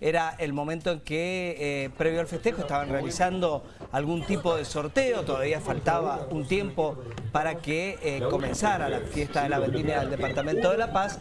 Era el momento en que, eh, previo al festejo, estaban realizando algún tipo de sorteo, todavía faltaba un tiempo para que eh, comenzara la fiesta de la vendimia del Departamento de La Paz.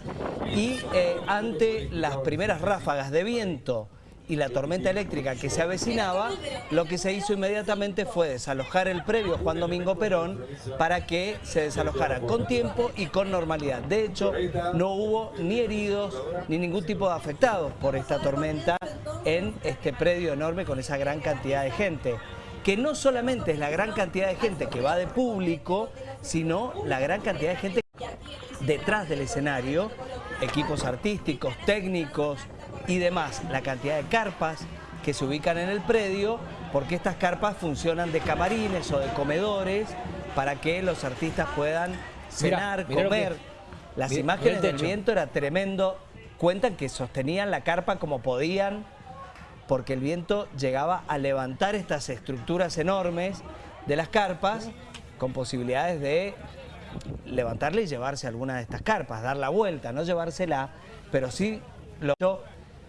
Y eh, ante las primeras ráfagas de viento y la tormenta eléctrica que se avecinaba, lo que se hizo inmediatamente fue desalojar el previo Juan Domingo Perón para que se desalojara con tiempo y con normalidad. De hecho, no hubo ni heridos ni ningún tipo de afectados por esta tormenta en este predio enorme con esa gran cantidad de gente que no solamente es la gran cantidad de gente que va de público, sino la gran cantidad de gente detrás del escenario, equipos artísticos, técnicos, y demás, la cantidad de carpas que se ubican en el predio, porque estas carpas funcionan de camarines o de comedores para que los artistas puedan cenar, comer. Las imágenes del viento era tremendo. Cuentan que sostenían la carpa como podían, porque el viento llegaba a levantar estas estructuras enormes de las carpas, con posibilidades de levantarle y llevarse alguna de estas carpas, dar la vuelta, no llevársela, pero sí lo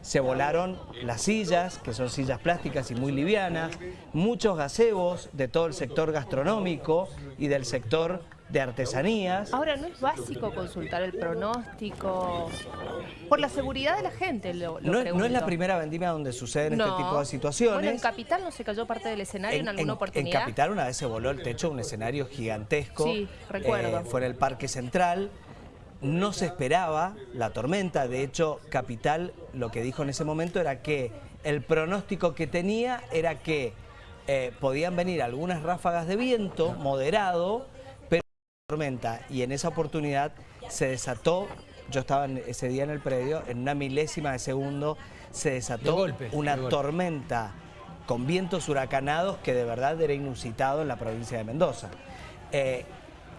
se volaron las sillas, que son sillas plásticas y muy livianas, muchos gazebos de todo el sector gastronómico y del sector de artesanías. Ahora, ¿no es básico consultar el pronóstico? Por la seguridad de la gente, lo, no, es la primera vendimia donde suceden este tipo de situaciones. Bueno, en Capital no se cayó parte del escenario en, alguna oportunidad. En Capital una vez se voló el techo de un escenario gigantesco. Sí, recuerdo. Eh, fue en el Parque Central. No se esperaba la tormenta, de hecho Capital lo que dijo en ese momento era que el pronóstico que tenía era que eh, podían venir algunas ráfagas de viento moderado, pero tormenta. Y en esa oportunidad se desató, yo estaba ese día en el predio, en una milésima de segundo se desató una tormenta con vientos huracanados que de verdad era inusitado en la provincia de Mendoza. Eh,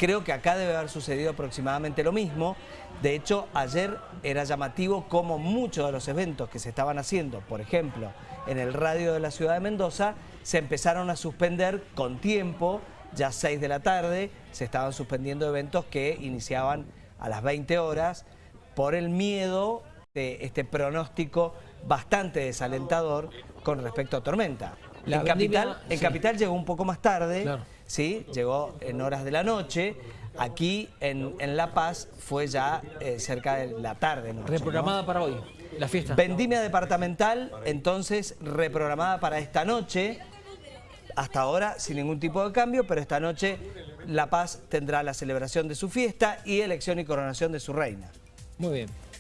Creo que acá debe haber sucedido aproximadamente lo mismo. De hecho, ayer era llamativo como muchos de los eventos que se estaban haciendo, por ejemplo, en el radio de la ciudad de Mendoza, se empezaron a suspender con tiempo, ya 6 de la tarde, se estaban suspendiendo eventos que iniciaban a las 20 horas por el miedo de este pronóstico bastante desalentador con respecto a tormenta. en, capital, en Capital llegó un poco más tarde, ¿sí? llegó en horas de la noche. Aquí en, La Paz fue ya eh, cerca de la tarde. reprogramada para hoy, la fiesta. Vendimia departamental, entonces reprogramada para esta noche. Hasta ahora sin ningún tipo de cambio, pero esta noche La Paz tendrá la celebración de su fiesta y elección y coronación de su reina. Muy bien.